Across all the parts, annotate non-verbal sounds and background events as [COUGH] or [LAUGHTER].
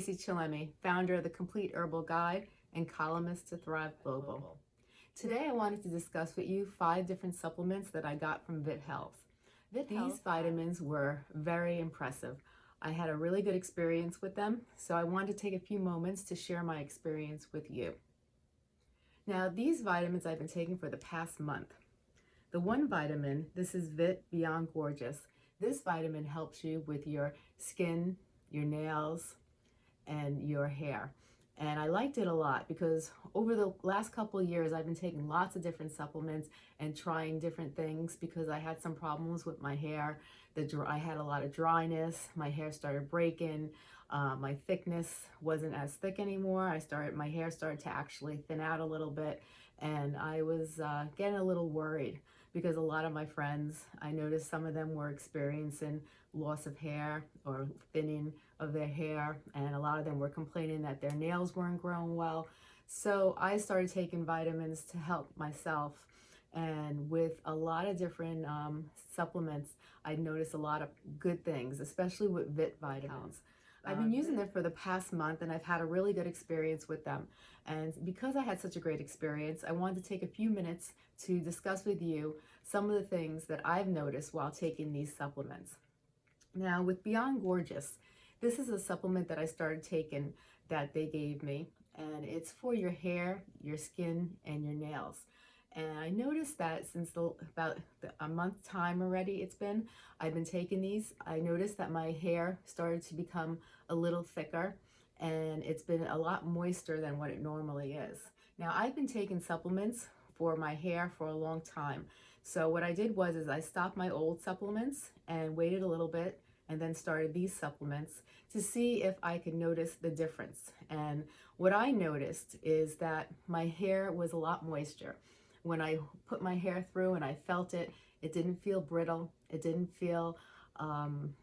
Stacy Chillemi, founder of the Complete Herbal Guide and columnist to Thrive Global. Today I wanted to discuss with you five different supplements that I got from Vit Health. Vit These vitamins were very impressive. I had a really good experience with them, so I wanted to take a few moments to share my experience with you. Now, these vitamins I've been taking for the past month. The one vitamin, this is Vit Beyond Gorgeous. This vitamin helps you with your skin, your nails, and your hair. And I liked it a lot because over the last couple years, I've been taking lots of different supplements and trying different things because I had some problems with my hair. The I had a lot of dryness. My hair started breaking. Uh, my thickness wasn't as thick anymore. I started, my hair started to actually thin out a little bit and I was uh, getting a little worried because a lot of my friends, I noticed some of them were experiencing loss of hair or thinning of their hair and a lot of them were complaining that their nails weren't growing well. So I started taking vitamins to help myself and with a lot of different um, supplements, I noticed a lot of good things, especially with Vit vitamins. I've been oh, using them for the past month and I've had a really good experience with them. And because I had such a great experience, I wanted to take a few minutes to discuss with you some of the things that I've noticed while taking these supplements. Now with Beyond Gorgeous, this is a supplement that I started taking that they gave me and it's for your hair, your skin, and your nails. And I noticed that since the, about the, month time already it's been, I've been taking these. I noticed that my hair started to become a little thicker and it's been a lot moister than what it normally is. Now I've been taking supplements for my hair for a long time. So what I did was is I stopped my old supplements and waited a little bit and then started these supplements to see if I could notice the difference. And what I noticed is that my hair was a lot moisture. When I put my hair through and I felt it, it didn't feel brittle. It didn't feel um,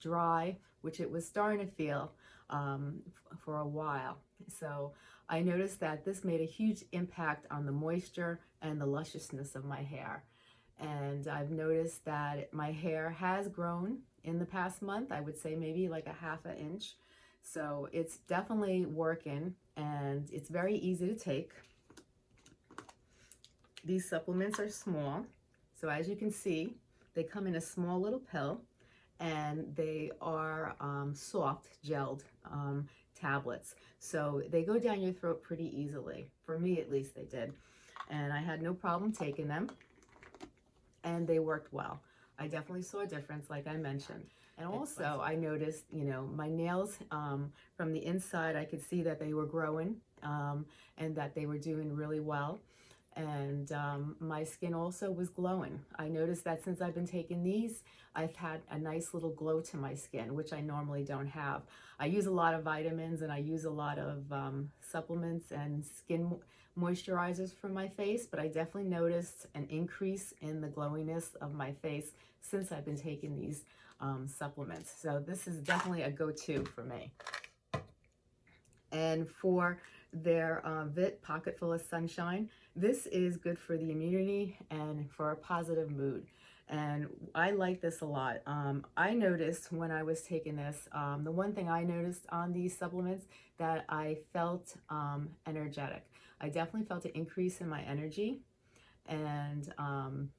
dry, which it was starting to feel um, for a while. So I noticed that this made a huge impact on the moisture and the lusciousness of my hair. And I've noticed that my hair has grown in the past month. I would say maybe like a half an inch. So it's definitely working and it's very easy to take. These supplements are small. So as you can see, they come in a small little pill and they are um, soft gelled um, tablets. So they go down your throat pretty easily. For me, at least they did. And I had no problem taking them and they worked well. I definitely saw a difference, like I mentioned. And also I noticed, you know, my nails um, from the inside, I could see that they were growing um, and that they were doing really well and um, my skin also was glowing. I noticed that since I've been taking these, I've had a nice little glow to my skin, which I normally don't have. I use a lot of vitamins and I use a lot of um, supplements and skin moisturizers for my face, but I definitely noticed an increase in the glowiness of my face since I've been taking these um, supplements. So this is definitely a go-to for me. And for their uh, VIT Pocket Full of Sunshine. This is good for the immunity and for a positive mood. And I like this a lot. Um, I noticed when I was taking this, um, the one thing I noticed on these supplements that I felt um, energetic. I definitely felt an increase in my energy and um,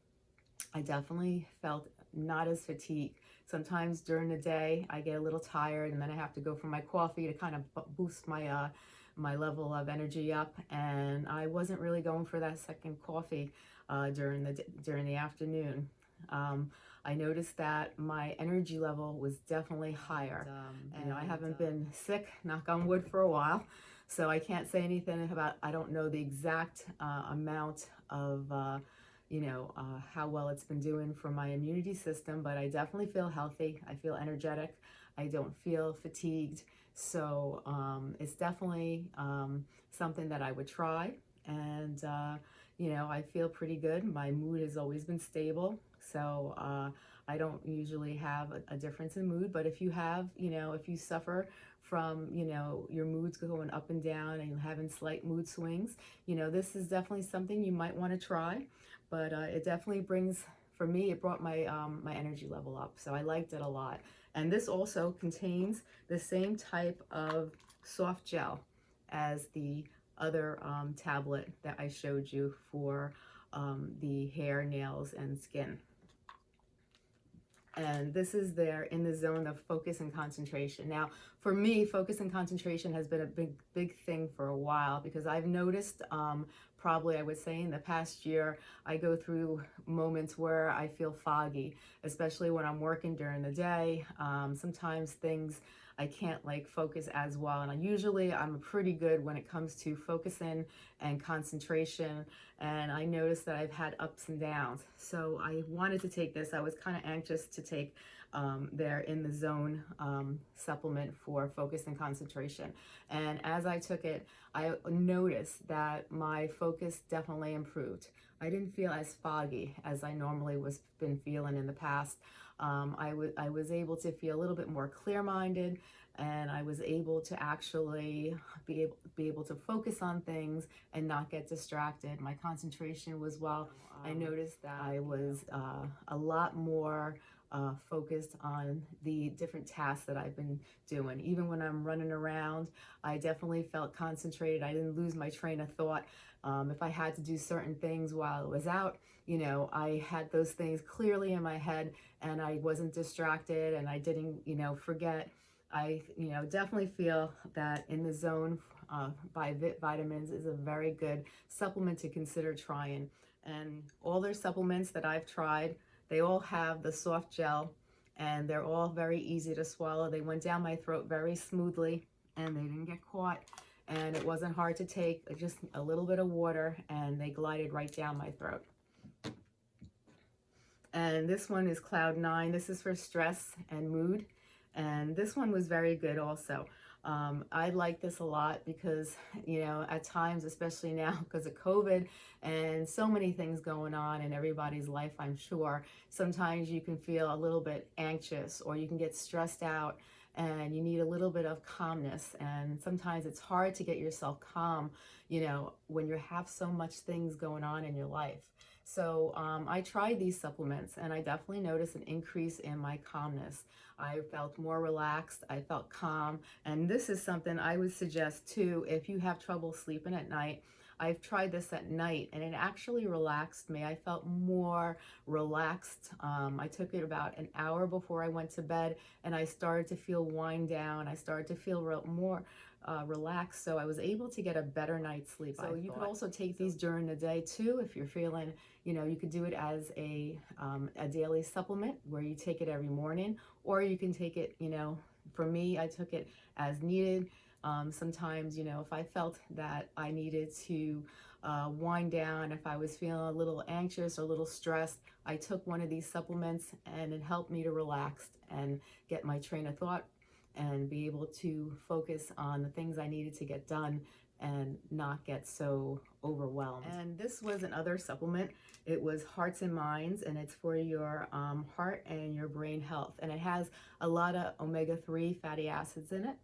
I definitely felt not as fatigued. Sometimes during the day, I get a little tired and then I have to go for my coffee to kind of boost my uh, my level of energy up and I wasn't really going for that second coffee uh, during the during the afternoon. Um, I noticed that my energy level was definitely higher. Um, and I haven't been sick, knock on wood, for a while. So I can't say anything about, I don't know the exact uh, amount of, uh, you know, uh, how well it's been doing for my immunity system, but I definitely feel healthy. I feel energetic. I don't feel fatigued. So um, it's definitely um, something that I would try. And, uh, you know, I feel pretty good. My mood has always been stable. So uh, I don't usually have a, a, difference in mood. But if you have, you know, if you suffer from, you know, your moods going up and down and having slight mood swings, you know, this is definitely something you might want to try. But uh, it definitely brings for me, it brought my um, my energy level up. So I liked it a lot. And this also contains the same type of soft gel as the other um, tablet that I showed you for um, the hair, nails, and skin. And this is their in the zone of focus and concentration. Now, for me, focus and concentration has been a big, big thing for a while because I've noticed um, probably I would say in the past year, I go through moments where I feel foggy, especially when I'm working during the day. Um, sometimes things I can't like focus as well. And I usually I'm pretty good when it comes to focusing and concentration. And I noticed that I've had ups and downs. So I wanted to take this. I was kind of anxious to take um, their in the zone um, supplement for focus and concentration. And as I took it, I noticed that my focus definitely improved. I didn't feel as foggy as I normally was been feeling in the past. Um, I, I was able to feel a little bit more clear-minded and I was able to actually be able, be able to focus on things and not get distracted. My concentration was well. I noticed that I was uh, a lot more uh, focused on the different tasks that I've been doing. Even when I'm running around, I definitely felt concentrated. I didn't lose my train of thought. Um, if I had to do certain things while I was out, you know, I had those things clearly in my head and I wasn't distracted and I didn't, you know, forget. I, you know, definitely feel that in the zone uh, by Vit Vitamins is a very good supplement to consider trying. And all their supplements that I've tried, they all have the soft gel and they're all very easy to swallow. They went down my throat very smoothly and they didn't get caught and it wasn't hard to take, just a little bit of water and they glided right down my throat. And this one is Cloud 9. This is for stress and mood. And this one was very good also. Um, I like this a lot because, you know, at times, especially [LAUGHS] now because of COVID and so many things going on in everybody's life, I'm sure, sometimes you can feel a little bit anxious or you can get stressed out and you need a little bit of calmness. And sometimes it's hard to get yourself calm, you know, when you have so much things going on in your life. So um, I tried these supplements and I definitely noticed an increase in my calmness. I felt more relaxed, I felt calm, and this is something I would suggest too if you have trouble sleeping at night. I've tried this at night and it actually relaxed me. I felt more relaxed. Um, I took it about an hour before I went to bed and I started to feel wind down. I started to feel more uh, relaxed. So I was able to get a better night's sleep. So I you could also take these during the day too if you're feeling, you know, you could do it as a, um, a daily supplement where you take it every morning or you can take it, you know, for me, I took it as needed. Um, sometimes, you know, if I felt that I needed to uh, wind down, if I was feeling a little anxious or a little stressed, I took one of these supplements and it helped me to relax and get my train of thought and be able to focus on the things I needed to get done and not get so overwhelmed. And this was another supplement. It was Hearts and Minds, and it's for your um, heart and your brain health. And it has a lot of omega-3 fatty acids in it.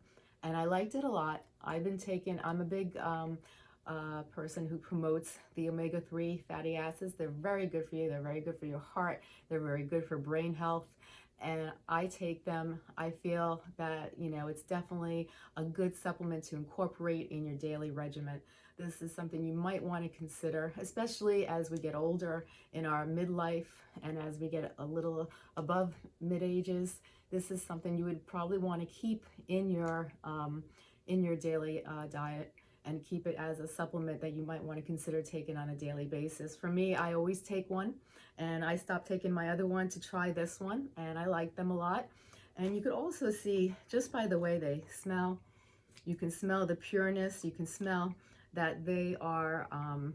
And I liked it a lot. I've been taking, I'm a big um, uh, person who promotes the omega-3 fatty acids. They're very good for you. They're very good for your heart. They're very good for brain health and I take them. I feel that, you know, it's definitely a good supplement to incorporate in your daily regimen. This is something you might want to consider, especially as we get older in our midlife and as we get a little above mid ages. This is something you would probably want to keep in your um, in your daily uh, diet and keep it as a supplement that you might want to consider taking on a daily basis. For me, I always take one and I stopped taking my other one to try this one and I like them a lot. And you could also see just by the way they smell, you can smell the pureness, you can smell that they are, um,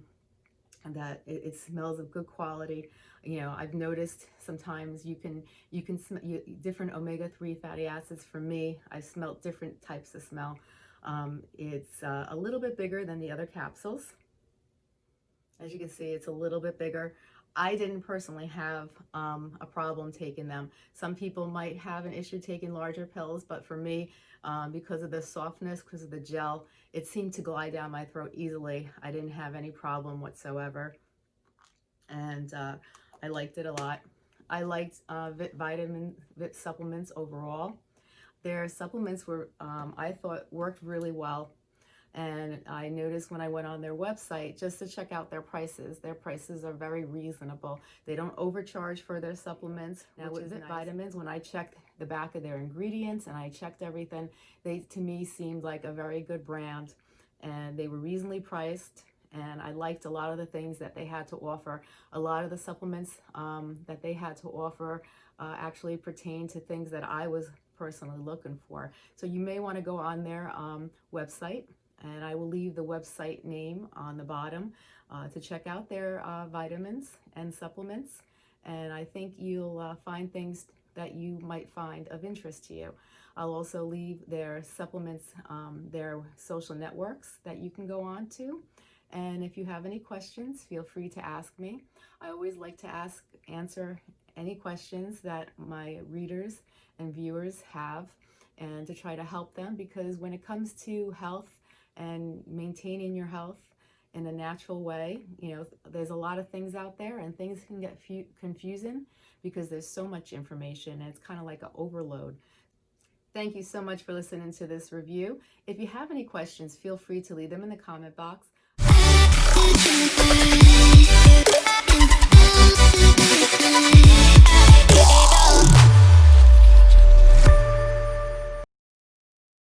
that it, it, smells of good quality. You know, I've noticed sometimes you can, you can smell different omega-3 fatty acids. For me, I smelt different types of smell. Um, it's uh, a little bit bigger than the other capsules. As you can see, it's a little bit bigger. I didn't personally have um, a problem taking them. Some people might have an issue taking larger pills, but for me, um, because of the softness, because of the gel, it seemed to glide down my throat easily. I didn't have any problem whatsoever. And uh, I liked it a lot. I liked uh, Vit vitamin Vit supplements overall. Their supplements were, um, I thought, worked really well. And I noticed when I went on their website just to check out their prices. Their prices are very reasonable. They don't overcharge for their supplements. Now Which is nice. vitamins, when I checked the back of their ingredients and I checked everything, they to me seemed like a very good brand, and they were reasonably priced. And I liked a lot of the things that they had to offer. A lot of the supplements um, that they had to offer uh, actually pertain to things that I was personally looking for. So you may want to go on their um, website, and I will leave the website name on the bottom uh, to check out their uh, vitamins and supplements. And I think you'll uh, find things that you might find of interest to you. I'll also leave their supplements, um, their social networks that you can go on to. And if you have any questions, feel free to ask me. I always like to ask, answer any questions that my readers and viewers have and to try to help them because when it comes to health and maintaining your health in a natural way, you know, there's a lot of things out there and things can get confusing because there's so much information and it's kind of like an overload. Thank you so much for listening to this review. If you have any questions, feel free to leave them in the comment box anything.